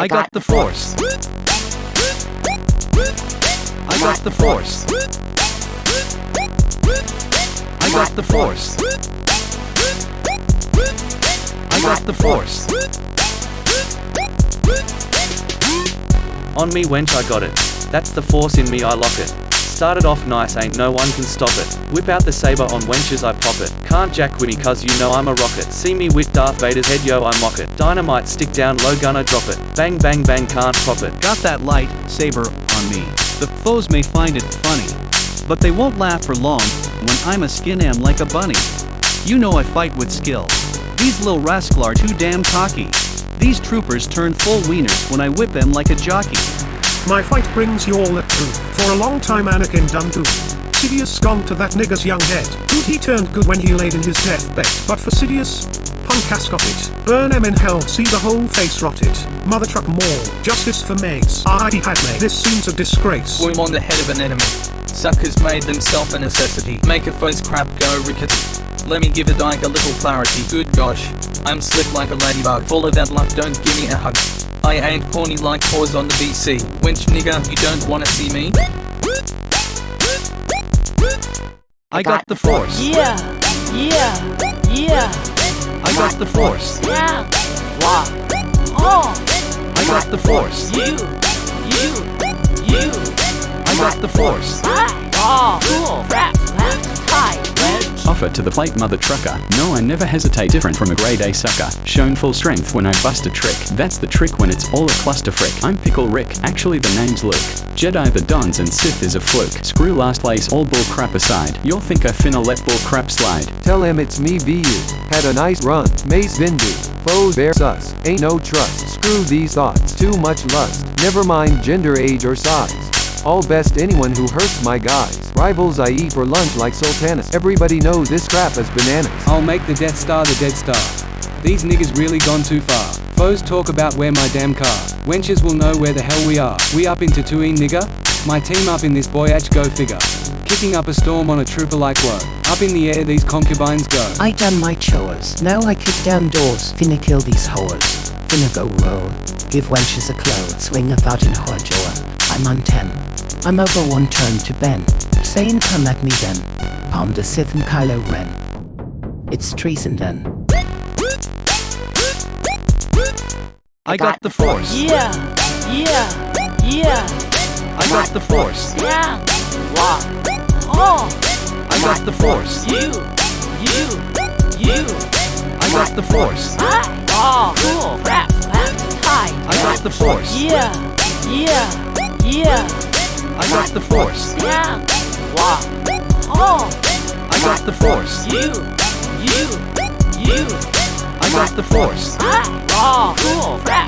I got the force. I got the force. I got the force. I got the force. On me wench I got it. That's the force in me I lock it. Started off nice ain't no one can stop it. Whip out the saber on wenches I pop it. Can't jack with cuz you know I'm a rocket. See me with Darth Vader's head yo I mock it. Dynamite stick down low gunner drop it. Bang bang bang can't pop it. Got that light saber on me. The foes may find it funny, but they won't laugh for long when I'm a skin am like a bunny. You know I fight with skill. These little rascal are too damn cocky. These troopers turn full wieners when I whip them like a jockey. My fight brings you all the truth. For a long time Anakin done good. Sidious gone to that nigger's young head. Good he turned good when he laid in his deathbed. But for Sidious, punk has got it. Burn em in hell, see the whole face rotted. Mother truck more, justice for Mace. Ah, I Padme, this seems a disgrace. Boom on the head of an enemy. Suckers made themselves a necessity. Make a foe's crap go rickety. Let me give a dyke a little clarity. Good gosh, I'm slick like a ladybug. Full of that luck, don't give me a hug. I ain't corny like pause on the BC. Wench nigga, you don't wanna see me? I got the force. Yeah, yeah, yeah, I got the force. yeah. Wah. Uh. Oh, I got the force. you, you, you. I got the force. I, oh, cool. Rap, rap, high, wedge. Offer to the plate mother trucker. No, I never hesitate different from a grade A sucker. Shown full strength when I bust a trick. That's the trick when it's all a cluster frick. I'm Pickle Rick, actually the name's Luke. Jedi the Dons and Sith is a fluke. Screw last place, all bull crap aside. You'll think I finna let bull crap slide. Tell him it's me VU. Had a nice run. Mace Windu. Foes bear sus. Ain't no trust. Screw these thoughts. Too much lust. Never mind gender, age, or size. All best anyone who hurts my guys. Rivals I eat for lunch like sultanas. Everybody knows this crap is bananas. I'll make the Death Star the Dead Star. These niggas really gone too far. Foes talk about where my damn car. Wenches will know where the hell we are. We up into Tatooine, nigga? My team up in this voyage, go figure. Kicking up a storm on a trooper like whoa. Up in the air, these concubines go. I done my chores. Now I kick down doors. Finna kill these whores. Finna go roll. Give wenches a clothes. Swing about in whore jaw. I'm on ten. I'm over one turn to Ben. Saying come at me then. Palm the Sith and Kylo Ren. It's treason then. I got the force. Yeah, yeah, yeah, I got the force. yeah. Wah. Oh, I got the force. you, you, you. I got the force. I, oh, cool. Rap, rap, high. I got the force. Yeah, yeah, yeah, I got the force. yeah. Wah. Oh, I got the force. you, you, you. I got the force. Oh, cool. Rap, rap, high.